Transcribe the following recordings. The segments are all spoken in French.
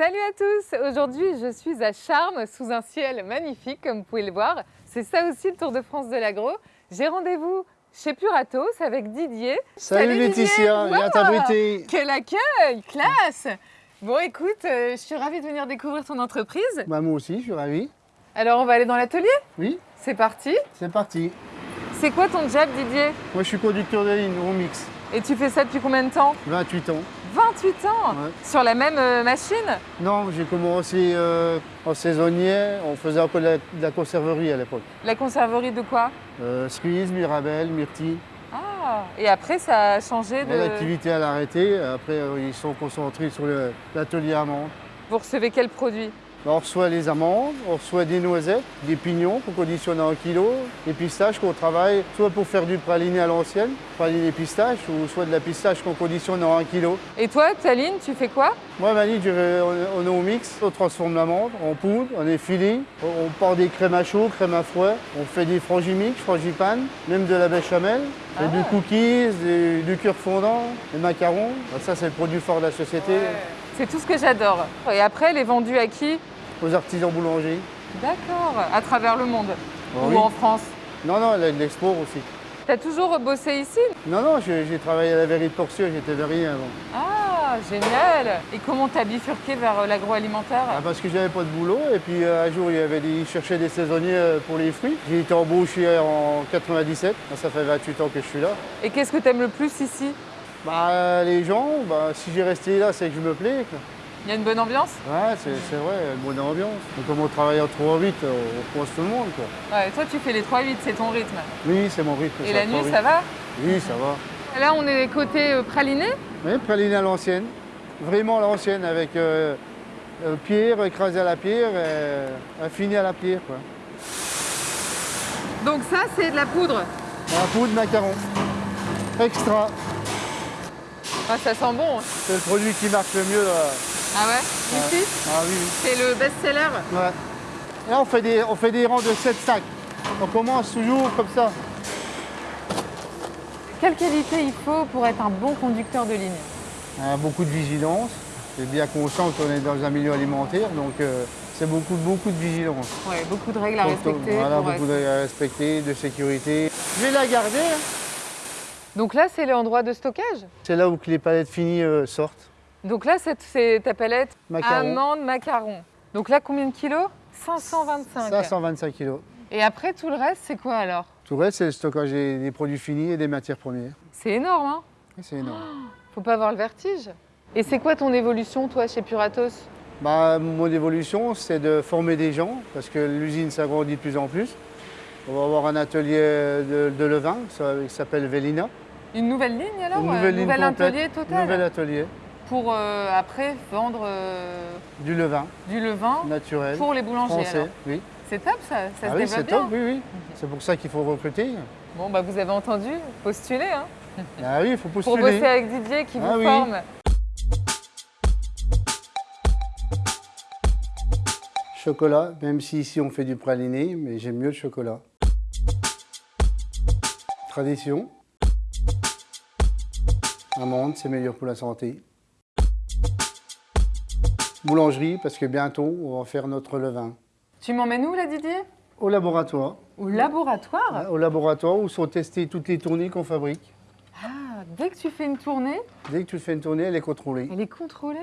Salut à tous Aujourd'hui, je suis à Charmes, sous un ciel magnifique, comme vous pouvez le voir. C'est ça aussi le Tour de France de l'agro. J'ai rendez-vous chez Puratos avec Didier. Salut, Laetitia, Didier. viens t'abriter. Quel accueil Classe Bon, écoute, euh, je suis ravie de venir découvrir ton entreprise. Bah, moi aussi, je suis ravi. Alors, on va aller dans l'atelier? Oui, C'est parti c'est parti. C'est quoi ton job, Didier? Moi, je suis conducteur de ligne, au mix, Et tu fais ça depuis combien de temps? 28 ans. 28 ans Ouais. Sur la même euh, machine Non, j'ai commencé euh, en saisonnier, on faisait un peu de la, de la conserverie à l'époque. La conserverie de quoi? Euh, cerise, mirabelle, myrtille. Ah Et après, ça a changé de... L'activité elle a arrêté, après euh, ils sont concentrés sur l'atelier amande. Vous recevez quel produit? On reçoit les amandes, on reçoit des noisettes, des pignons qu'on conditionne en kilo, des pistaches qu'on travaille soit pour faire du praliné à l'ancienne, praliné pistache, ou soit de la pistache qu'on conditionne en 1 kilo. Et toi, Taline, tu fais quoi? Moi, Mali, je vais- on est au mix, on transforme l'amande en poudre, on est filé, on part des crèmes à chaud, crèmes à froid, on fait des frangimix, frangipanes, même de la béchamel, et Ah. du cookies, du, du cure fondant, des macarons. Ça, c'est le produit fort de la société, C'est tout ce que j'adore. Et après, elle est vendue à qui? Aux artisans boulangers. D'accord, à travers le monde Ah ou oui. en France. Non, non, l'export aussi. T'as toujours bossé ici? Non, non, j'ai travaillé à la verrie de Portieux, j'étais verrier avant. Ah, génial Et comment t'as bifurqué vers euh, l'agroalimentaire? Ah, parce que j'avais pas de boulot, et puis euh, un jour, il y avait des, ils cherchaient des saisonniers euh, pour les fruits. J'ai été embauché en 97, ça fait 28 ans que je suis là. Et qu'est-ce que t'aimes le plus ici? Bah, les gens, bah, si j'ai resté là, c'est que je me plais. quoi. Il y a une bonne ambiance Ouais, c'est vrai, une bonne ambiance. Et comme on travaille en 3 8 on croise tout le monde. Quoi. Ouais, toi tu fais les 3-8, c'est ton rythme. Oui, c'est mon rythme. Et la nuit, 3-8. ça va Oui, ça va. Là, on est côté euh, praliné. Oui, praline à l'ancienne. Vraiment à l'ancienne, avec euh, euh, pierre, écrasé à la pierre, euh, affiné à la pierre. Quoi. Donc ça, c'est de la poudre. Un pot de macaron. Extra. Ah, ça sent bon. C'est le produit qui marche le mieux. Là. Ah ouais Ici Ah oui, oui. C'est le best-seller. Ouais. Là, on fait, des, on fait des rangs de 7 sacs. On commence toujours comme ça. Quelle qualité il faut pour être un bon conducteur de ligne? A beaucoup de vigilance. C'est bien conscient qu'on est dans un milieu alimentaire, donc euh, c'est beaucoup, beaucoup de vigilance. Ouais, beaucoup de règles à respecter. Voilà, beaucoup de règles à respecter, de sécurité. Je vais la garder. hein. Donc là, c'est l'endroit de stockage? C'est là où les palettes finies euh, sortent. Donc là, c'est ta palette Macaron. amande macaron. Donc là, combien de kilos? 525. Ça, 125 kilos. Et après, tout le reste, c'est quoi alors? Tout le reste, c'est le stockage des, produits finis et des matières premières. C'est énorme, hein? C'est énorme. Faut pas avoir le vertige. Et c'est quoi ton évolution, toi, chez Puratos? Bah, mon évolution, c'est de former des gens, parce que l'usine s'agrandit de plus en plus. On va avoir un atelier de, de levain, ça, qui s'appelle Velina. Une nouvelle ligne alors Une euh, nouvelle ligne nouvel complète. atelier total Nouvel atelier, Pour euh, après vendre euh, du levain du levain naturel, pour les boulangers. français. alors. Oui. C'est top ça, ça Ah se oui, développe c'est top, oui, oui. C'est pour ça qu'il faut recruter. Bon, bah vous avez entendu, postulez hein, Ah oui, il faut pour postuler. bosser avec Didier qui Ah vous oui. forme. Chocolat, même si ici on fait du praliné, mais j'aime mieux le chocolat. Tradition. Amande, c'est meilleur pour la santé. Boulangerie, parce que bientôt on va faire notre levain. Tu m'emmènes où là Didier? Au laboratoire. Au laboratoire? Au laboratoire où sont testées toutes les tournées qu'on fabrique. Ah, dès que tu fais une tournée, Dès que tu fais une tournée, elle est contrôlée. elle est contrôlée.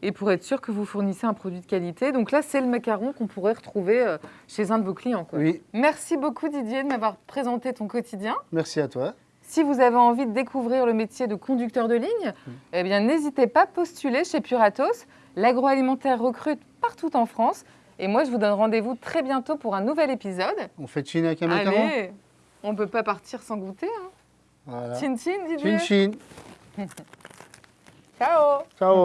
Et pour être sûr que vous fournissez un produit de qualité. Donc là, c'est le macaron qu'on pourrait retrouver euh, chez un de vos clients. quoi. Oui, Merci beaucoup Didier de m'avoir présenté ton quotidien. merci à toi. Si vous avez envie de découvrir le métier de conducteur de ligne, eh bien n'hésitez pas à postuler chez Puratos. L'agroalimentaire recrute partout en France. Et moi, je vous donne rendez-vous très bientôt pour un nouvel épisode. On fait chine avec un Allez, on ne peut pas partir sans goûter. Hein. Voilà. Chin chin, Didier. Chin chin. Ciao Ciao